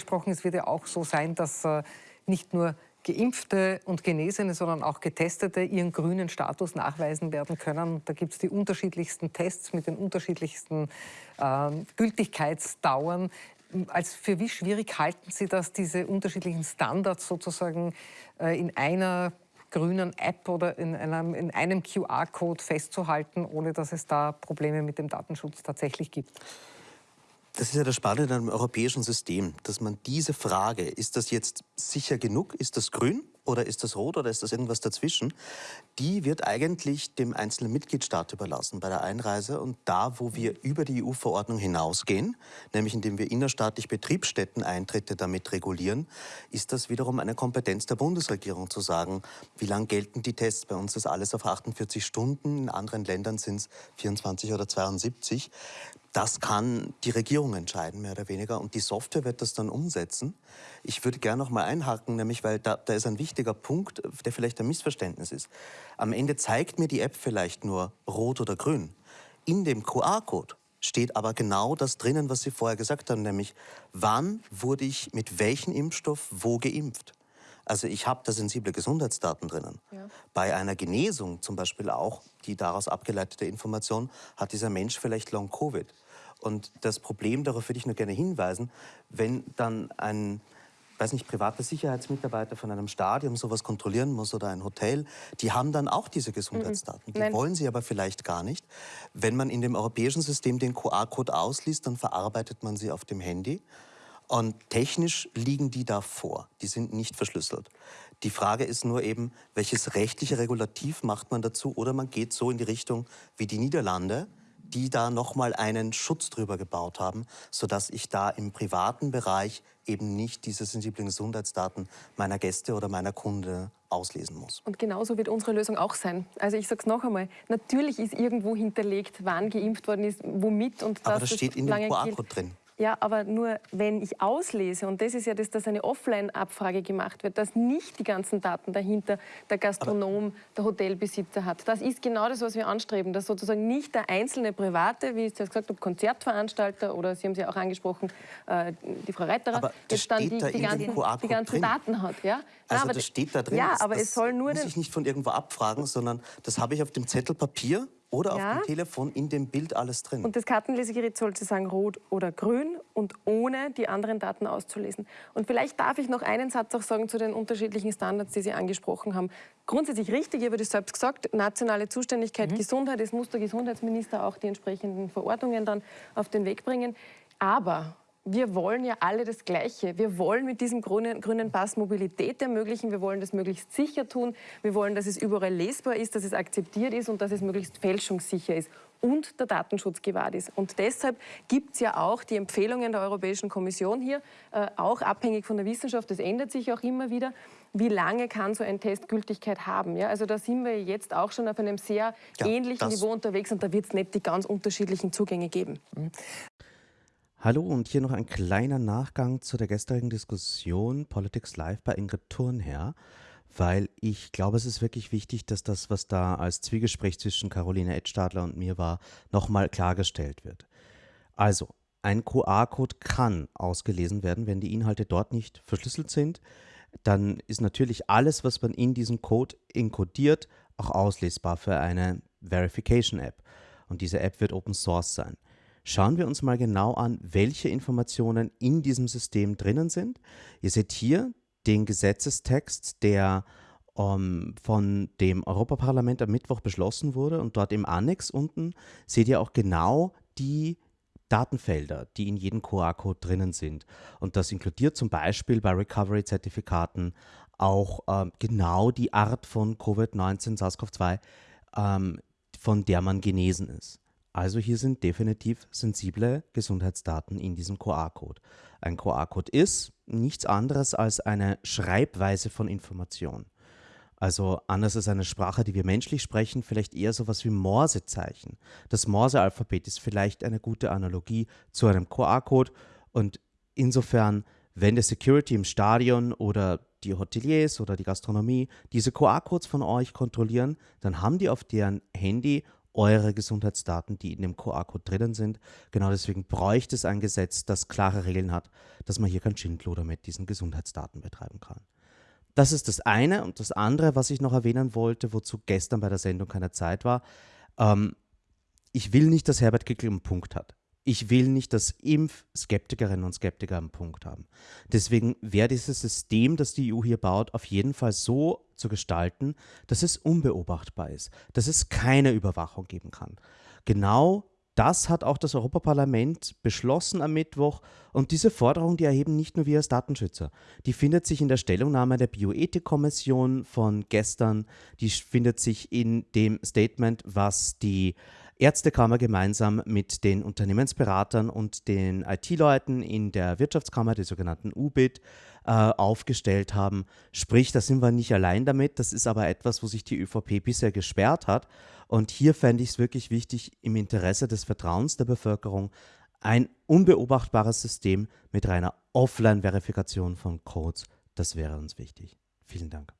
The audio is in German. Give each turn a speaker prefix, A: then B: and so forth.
A: angesprochen, es wird ja auch so sein, dass äh, nicht nur Geimpfte und Genesene, sondern auch Getestete ihren grünen Status nachweisen werden können. Da gibt es die unterschiedlichsten Tests mit den unterschiedlichsten äh, Gültigkeitsdauern. Als für wie schwierig halten Sie das, diese unterschiedlichen Standards sozusagen äh, in einer grünen App oder in einem, in einem QR-Code festzuhalten, ohne dass es da Probleme mit dem Datenschutz tatsächlich gibt?
B: Das ist ja das Spannende an einem europäischen System, dass man diese Frage, ist das jetzt sicher genug, ist das grün oder ist das rot oder ist das irgendwas dazwischen, die wird eigentlich dem einzelnen Mitgliedstaat überlassen bei der Einreise. Und da, wo wir über die EU-Verordnung hinausgehen, nämlich indem wir innerstaatlich Betriebsstätten-Eintritte damit regulieren, ist das wiederum eine Kompetenz der Bundesregierung zu sagen, wie lang gelten die Tests. Bei uns ist alles auf 48 Stunden, in anderen Ländern sind es 24 oder 72. Das kann die Regierung entscheiden, mehr oder weniger. Und die Software wird das dann umsetzen. Ich würde gerne noch mal einhaken, nämlich weil da, da ist ein wichtiger Punkt, der vielleicht ein Missverständnis ist. Am Ende zeigt mir die App vielleicht nur rot oder grün. In dem QR-Code steht aber genau das drinnen, was Sie vorher gesagt haben, nämlich wann wurde ich mit welchem Impfstoff wo geimpft. Also ich habe da sensible Gesundheitsdaten drinnen. Ja. Bei einer Genesung zum Beispiel auch, die daraus abgeleitete Information, hat dieser Mensch vielleicht Long-Covid. Und das Problem, darauf würde ich nur gerne hinweisen, wenn dann ein weiß nicht, privater Sicherheitsmitarbeiter von einem Stadion sowas kontrollieren muss oder ein Hotel, die haben dann auch diese Gesundheitsdaten. Die Nein. wollen sie aber vielleicht gar nicht. Wenn man in dem europäischen System den QR-Code ausliest, dann verarbeitet man sie auf dem Handy. Und technisch liegen die da vor. Die sind nicht verschlüsselt. Die Frage ist nur eben, welches rechtliche Regulativ macht man dazu? Oder man geht so in die Richtung wie die Niederlande, die da nochmal einen Schutz drüber gebaut haben, sodass ich da im privaten Bereich eben nicht diese sensiblen Gesundheitsdaten meiner Gäste oder meiner Kunde auslesen muss.
C: Und genauso wird unsere Lösung auch sein. Also ich sage es noch einmal, natürlich ist irgendwo hinterlegt, wann geimpft worden ist, womit und
B: das, Aber das steht in dem QR-Code drin.
C: Ja, aber nur wenn ich auslese, und das ist ja das, dass eine Offline-Abfrage gemacht wird, dass nicht die ganzen Daten dahinter der Gastronom, aber der Hotelbesitzer hat. Das ist genau das, was wir anstreben, dass sozusagen nicht der einzelne Private, wie ich jetzt gesagt habe, Konzertveranstalter oder Sie haben es ja auch angesprochen, äh, die Frau Reiterer,
B: jetzt dann die,
C: da die, ganzen, die ganzen Daten hat. Ja?
B: Also aber das steht da drin.
C: Ja, aber das, es soll nur
B: muss ich nicht von irgendwo abfragen, sondern das habe ich auf dem Zettel Papier oder ja. auf dem Telefon in dem Bild alles drin.
C: Und das Kartenlesegerät sollte sagen rot oder grün und ohne die anderen Daten auszulesen. Und vielleicht darf ich noch einen Satz auch sagen zu den unterschiedlichen Standards, die Sie angesprochen haben. Grundsätzlich richtig, ich habe das selbst gesagt, nationale Zuständigkeit, mhm. Gesundheit, es muss der Gesundheitsminister auch die entsprechenden Verordnungen dann auf den Weg bringen. Aber wir wollen ja alle das Gleiche. Wir wollen mit diesem grünen, grünen Pass Mobilität ermöglichen. Wir wollen das möglichst sicher tun. Wir wollen, dass es überall lesbar ist, dass es akzeptiert ist und dass es möglichst fälschungssicher ist und der Datenschutz gewahrt ist. Und deshalb gibt es ja auch die Empfehlungen der Europäischen Kommission hier, äh, auch abhängig von der Wissenschaft, das ändert sich auch immer wieder, wie lange kann so ein Test Gültigkeit haben. Ja? Also da sind wir jetzt auch schon auf einem sehr ja, ähnlichen Niveau unterwegs und da wird es nicht die ganz unterschiedlichen Zugänge geben.
D: Hallo und hier noch ein kleiner Nachgang zu der gestrigen Diskussion Politics Live bei Ingrid Thurnherr, weil ich glaube, es ist wirklich wichtig, dass das, was da als Zwiegespräch zwischen Caroline Edstadler und mir war, nochmal klargestellt wird. Also, ein QR-Code kann ausgelesen werden, wenn die Inhalte dort nicht verschlüsselt sind. Dann ist natürlich alles, was man in diesem Code inkodiert, auch auslesbar für eine Verification-App. Und diese App wird Open Source sein. Schauen wir uns mal genau an, welche Informationen in diesem System drinnen sind. Ihr seht hier den Gesetzestext, der ähm, von dem Europaparlament am Mittwoch beschlossen wurde und dort im Annex unten seht ihr auch genau die Datenfelder, die in jedem QR-Code drinnen sind. Und das inkludiert zum Beispiel bei Recovery-Zertifikaten auch ähm, genau die Art von Covid-19, SARS-CoV-2, ähm, von der man genesen ist. Also hier sind definitiv sensible Gesundheitsdaten in diesem QR-Code. Ein QR-Code ist nichts anderes als eine Schreibweise von Information. Also anders als eine Sprache, die wir menschlich sprechen, vielleicht eher sowas wie Morsezeichen. Das Morse-Alphabet ist vielleicht eine gute Analogie zu einem QR-Code und insofern, wenn der Security im Stadion oder die Hoteliers oder die Gastronomie diese QR-Codes von euch kontrollieren, dann haben die auf deren Handy eure Gesundheitsdaten, die in dem QR-Code drinnen sind. Genau deswegen bräuchte es ein Gesetz, das klare Regeln hat, dass man hier kein Schindluder mit diesen Gesundheitsdaten betreiben kann. Das ist das eine. Und das andere, was ich noch erwähnen wollte, wozu gestern bei der Sendung keine Zeit war, ähm, ich will nicht, dass Herbert Kickl einen Punkt hat. Ich will nicht, dass Impfskeptikerinnen und Skeptiker einen Punkt haben. Deswegen wäre dieses System, das die EU hier baut, auf jeden Fall so zu gestalten, dass es unbeobachtbar ist, dass es keine Überwachung geben kann. Genau das hat auch das Europaparlament beschlossen am Mittwoch. Und diese Forderung, die erheben nicht nur wir als Datenschützer. Die findet sich in der Stellungnahme der Bioethikkommission von gestern. Die findet sich in dem Statement, was die Ärztekammer gemeinsam mit den Unternehmensberatern und den IT-Leuten in der Wirtschaftskammer, der sogenannten UBIT, äh, aufgestellt haben. Sprich, da sind wir nicht allein damit. Das ist aber etwas, wo sich die ÖVP bisher gesperrt hat. Und hier fände ich es wirklich wichtig, im Interesse des Vertrauens der Bevölkerung ein unbeobachtbares System mit reiner Offline-Verifikation von Codes. Das wäre uns wichtig. Vielen Dank.